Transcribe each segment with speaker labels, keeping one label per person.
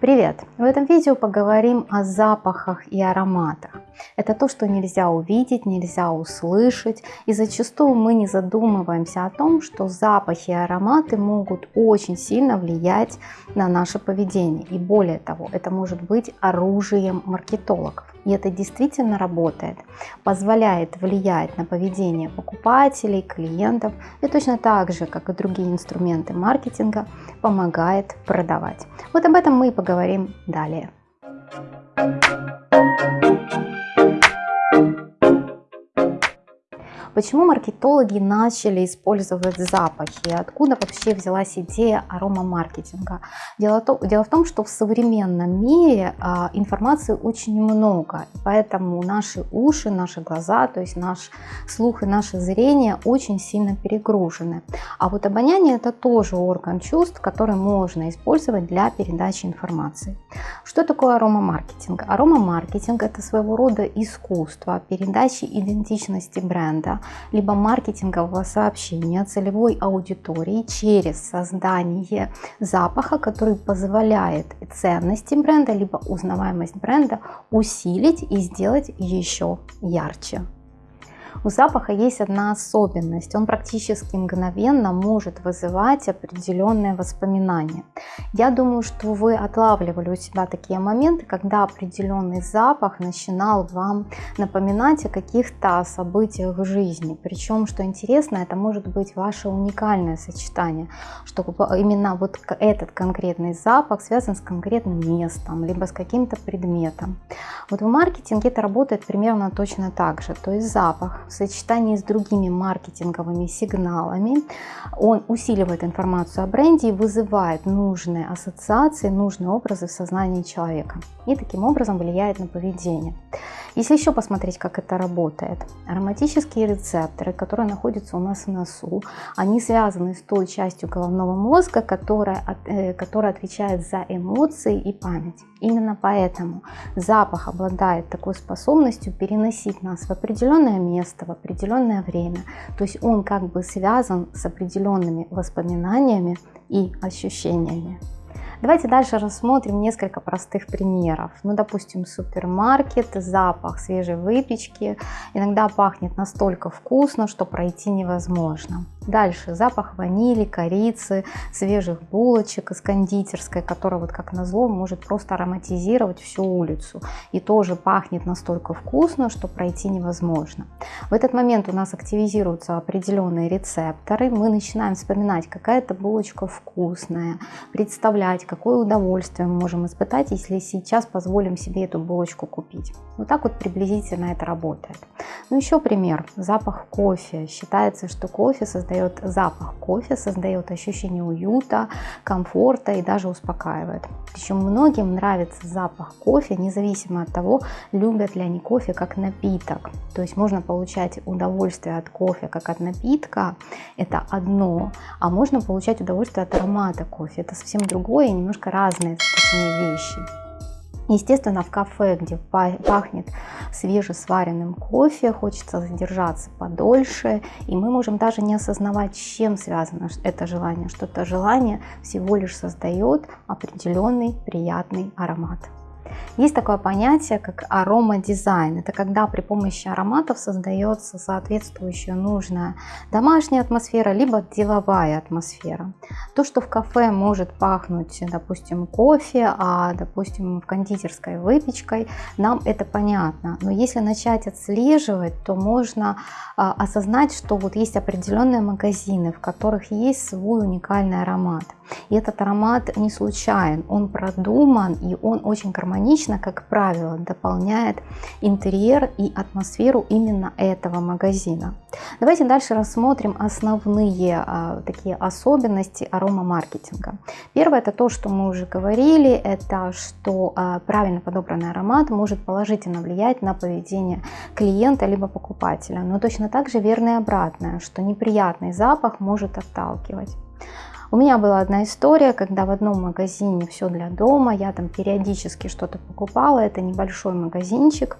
Speaker 1: Привет! В этом видео поговорим о запахах и ароматах. Это то, что нельзя увидеть, нельзя услышать, и зачастую мы не задумываемся о том, что запахи и ароматы могут очень сильно влиять на наше поведение. И более того, это может быть оружием маркетологов. И это действительно работает, позволяет влиять на поведение покупателей, клиентов, и точно так же, как и другие инструменты маркетинга, помогает продавать. Вот об этом мы и поговорим далее. Почему маркетологи начали использовать запахи? Откуда вообще взялась идея аромамаркетинга? Дело, в том, что в современном мире а, информации очень много, поэтому наши уши, наши глаза, то есть наш слух и наше зрение очень сильно перегружены. А вот обоняние это тоже орган чувств, который можно использовать для передачи информации. Что такое аромамаркетинг? Аромамаркетинг это своего рода искусство передачи идентичности бренда, либо маркетингового сообщения целевой аудитории через создание запаха, который позволяет ценности бренда, либо узнаваемость бренда усилить и сделать еще ярче. У запаха есть одна особенность. Он практически мгновенно может вызывать определенные воспоминания. Я думаю, что вы отлавливали у себя такие моменты, когда определенный запах начинал вам напоминать о каких-то событиях в жизни. Причем, что интересно, это может быть ваше уникальное сочетание, что именно вот этот конкретный запах связан с конкретным местом, либо с каким-то предметом. Вот в маркетинге это работает примерно точно так же. То есть запах в сочетании с другими маркетинговыми сигналами он усиливает информацию о бренде и вызывает нужные ассоциации, нужные образы в сознании человека. И таким образом влияет на поведение. Если еще посмотреть, как это работает. Ароматические рецепторы, которые находятся у нас в носу, они связаны с той частью головного мозга, которая, э, которая отвечает за эмоции и память. Именно поэтому запах обладает такой способностью переносить нас в определенное место, в определенное время. То есть он как бы связан с определенными воспоминаниями и ощущениями. Давайте дальше рассмотрим несколько простых примеров. Ну, допустим, супермаркет, запах свежей выпечки. Иногда пахнет настолько вкусно, что пройти невозможно. Дальше запах ванили, корицы, свежих булочек из кондитерской, которая вот как назло может просто ароматизировать всю улицу. И тоже пахнет настолько вкусно, что пройти невозможно. В этот момент у нас активизируются определенные рецепторы. Мы начинаем вспоминать, какая эта булочка вкусная, представлять, какое удовольствие мы можем испытать, если сейчас позволим себе эту булочку купить. Вот так вот приблизительно это работает. Ну еще пример. Запах кофе. Считается, что кофе создает создает запах кофе, создает ощущение уюта, комфорта и даже успокаивает. Причем многим нравится запах кофе, независимо от того, любят ли они кофе как напиток. То есть можно получать удовольствие от кофе как от напитка, это одно, а можно получать удовольствие от аромата кофе, это совсем другое и немножко разные вещи. Естественно, в кафе, где пахнет свежесваренным кофе, хочется задержаться подольше, и мы можем даже не осознавать, с чем связано это желание, что это желание всего лишь создает определенный приятный аромат. Есть такое понятие, как аромадизайн. Это когда при помощи ароматов создается соответствующая нужная домашняя атмосфера, либо деловая атмосфера. То, что в кафе может пахнуть, допустим, кофе, а, допустим, в кондитерской выпечкой, нам это понятно. Но если начать отслеживать, то можно а, осознать, что вот есть определенные магазины, в которых есть свой уникальный аромат. И этот аромат не случайен, он продуман и он очень гармонично, как правило, дополняет интерьер и атмосферу именно этого магазина. Давайте дальше рассмотрим основные а, такие особенности аромамаркетинга. Первое это то, что мы уже говорили, это что а, правильно подобранный аромат может положительно влиять на поведение клиента либо покупателя. Но точно так же верно и обратное, что неприятный запах может отталкивать. У меня была одна история, когда в одном магазине все для дома, я там периодически что-то покупала, это небольшой магазинчик,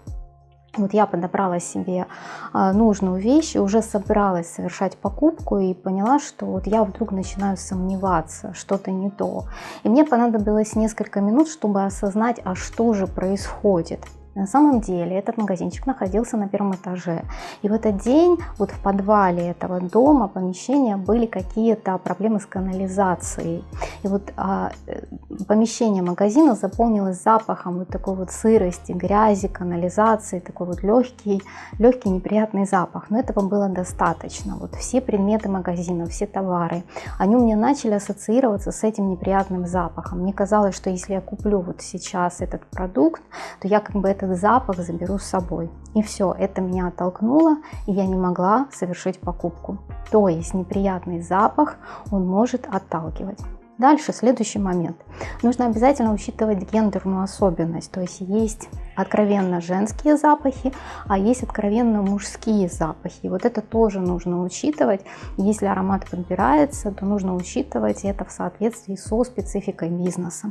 Speaker 1: Вот я подобрала себе а, нужную вещь и уже собиралась совершать покупку и поняла, что вот я вдруг начинаю сомневаться, что-то не то. И мне понадобилось несколько минут, чтобы осознать, а что же происходит. На самом деле этот магазинчик находился на первом этаже. И в этот день вот в подвале этого дома, помещения были какие-то проблемы с канализацией. И вот а, э, помещение магазина заполнилось запахом вот такой вот сырости, грязи, канализации, такой вот легкий, легкий неприятный запах. Но этого было достаточно. Вот все предметы магазина, все товары, они у меня начали ассоциироваться с этим неприятным запахом. Мне казалось, что если я куплю вот сейчас этот продукт, то я как бы это этот запах заберу с собой. И все, это меня оттолкнуло, и я не могла совершить покупку. То есть неприятный запах, он может отталкивать. Дальше, следующий момент. Нужно обязательно учитывать гендерную особенность. То есть есть откровенно женские запахи, а есть откровенно мужские запахи. И вот это тоже нужно учитывать. Если аромат подбирается, то нужно учитывать это в соответствии со спецификой бизнеса.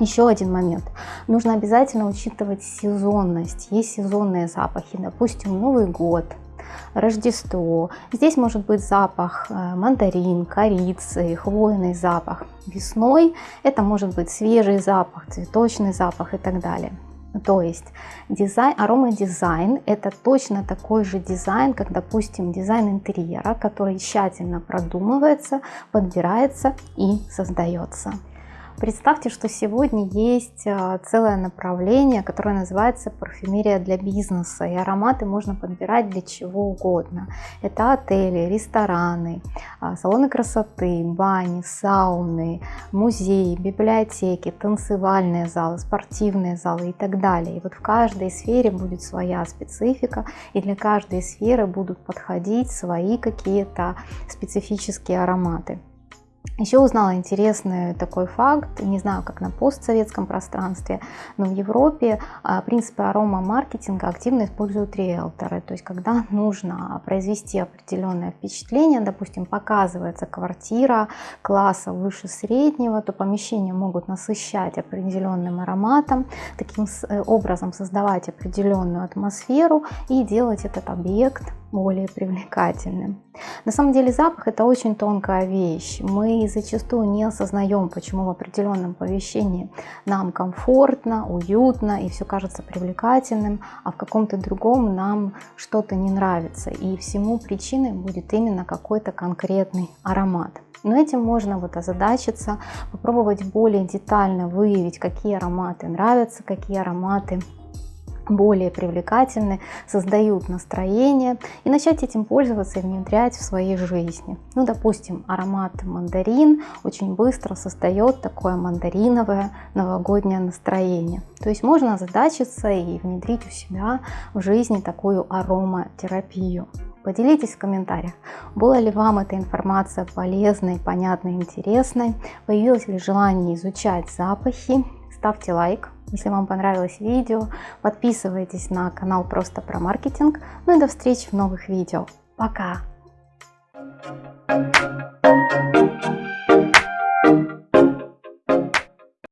Speaker 1: Еще один момент. Нужно обязательно учитывать сезонность. Есть сезонные запахи, допустим, Новый год, Рождество. Здесь может быть запах э, мандарин, корицы, хвойный запах. Весной это может быть свежий запах, цветочный запах и так далее. То есть дизайн, аромадизайн это точно такой же дизайн, как, допустим, дизайн интерьера, который тщательно продумывается, подбирается и создается. Представьте, что сегодня есть а, целое направление, которое называется парфюмерия для бизнеса. И ароматы можно подбирать для чего угодно. Это отели, рестораны, а, салоны красоты, бани, сауны, музеи, библиотеки, танцевальные залы, спортивные залы и так далее. И вот в каждой сфере будет своя специфика, и для каждой сферы будут подходить свои какие-то специфические ароматы. Еще узнала интересный такой факт, не знаю, как на постсоветском пространстве, но в Европе а, принципы арома-маркетинга активно используют риэлторы. То есть, когда нужно произвести определенное впечатление, допустим, показывается квартира класса выше среднего, то помещения могут насыщать определенным ароматом, таким э, образом создавать определенную атмосферу и делать этот объект более привлекательным. На самом деле запах это очень тонкая вещь. Мы зачастую не осознаем, почему в определенном помещении нам комфортно, уютно и все кажется привлекательным, а в каком-то другом нам что-то не нравится. И всему причиной будет именно какой-то конкретный аромат. Но этим можно вот озадачиться, попробовать более детально выявить, какие ароматы нравятся, какие ароматы более привлекательны, создают настроение и начать этим пользоваться и внедрять в своей жизни. Ну, допустим, аромат мандарин очень быстро создает такое мандариновое новогоднее настроение. То есть можно задачиться и внедрить у себя в жизни такую ароматерапию. Поделитесь в комментариях, была ли вам эта информация полезной, понятной, интересной, появилось ли желание изучать запахи, ставьте лайк, если вам понравилось видео, подписывайтесь на канал Просто про маркетинг. Ну и до встречи в новых видео. Пока! Thank you.